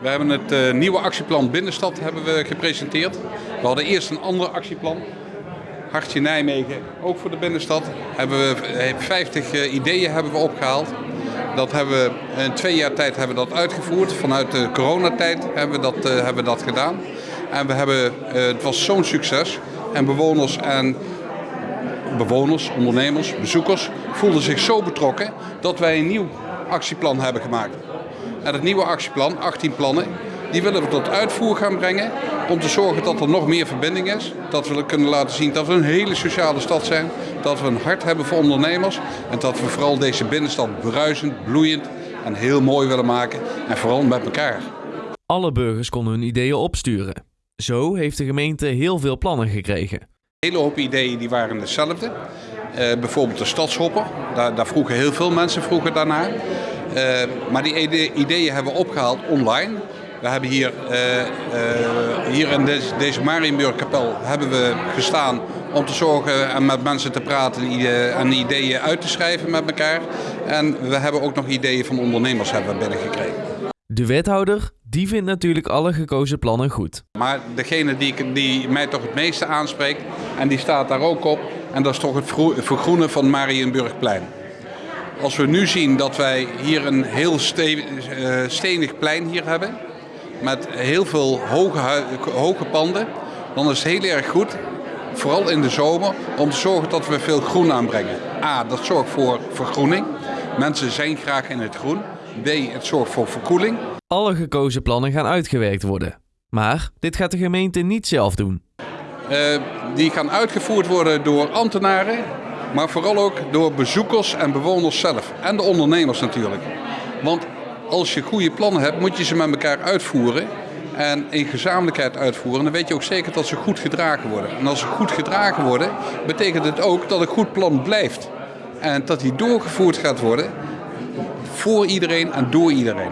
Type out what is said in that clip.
We hebben het eh, nieuwe actieplan Binnenstad hebben we gepresenteerd. We hadden eerst een ander actieplan. Hartje Nijmegen, ook voor de binnenstad. Hebben we eh, 50 eh, ideeën hebben we opgehaald. Dat hebben we in twee jaar tijd hebben we dat uitgevoerd. Vanuit de coronatijd hebben we dat, eh, hebben we dat gedaan. En we hebben, eh, het was zo'n succes. En bewoners en bewoners, ondernemers, bezoekers voelden zich zo betrokken dat wij een nieuw actieplan hebben gemaakt. En het nieuwe actieplan, 18 plannen, die willen we tot uitvoer gaan brengen om te zorgen dat er nog meer verbinding is. Dat we kunnen laten zien dat we een hele sociale stad zijn, dat we een hart hebben voor ondernemers en dat we vooral deze binnenstad bruisend, bloeiend en heel mooi willen maken en vooral met elkaar. Alle burgers konden hun ideeën opsturen. Zo heeft de gemeente heel veel plannen gekregen. Een hele hoop ideeën die waren hetzelfde. Eh, bijvoorbeeld de stadshopper, daar, daar vroegen heel veel mensen vroegen daarnaar. Eh, maar die ide- ideeën hebben we opgehaald online. We hebben hier, eh, eh, hier in deze, deze Marienburgkapel hebben we gestaan om te zorgen en met mensen te praten en ideeën uit te schrijven met elkaar. En we hebben ook nog ideeën van ondernemers hebben we binnengekregen. De wethouder, die vindt natuurlijk alle gekozen plannen goed. Maar degene die, die mij toch het meeste aanspreekt, en die staat daar ook op, en dat is toch het vergroenen van Marienburgplein. Als we nu zien dat wij hier een heel eh, stenig plein hier hebben, met heel veel hoge, hoge panden, dan is het heel erg goed, vooral in de zomer, om te zorgen dat we veel groen aanbrengen. A, dat zorgt voor vergroening. Mensen zijn graag in het groen. B, het zorgt voor verkoeling. Alle gekozen plannen gaan uitgewerkt worden. Maar dit gaat de gemeente niet zelf doen. Eh, die gaan uitgevoerd worden door ambtenaren, maar vooral ook door bezoekers en bewoners zelf. En de ondernemers natuurlijk. Want als je goede plannen hebt, moet je ze met elkaar uitvoeren. En in gezamenlijkheid uitvoeren. Dan weet je ook zeker dat ze goed gedragen worden. En als ze goed gedragen worden, betekent het ook dat een goed plan blijft. En dat die doorgevoerd gaat worden voor iedereen en door iedereen.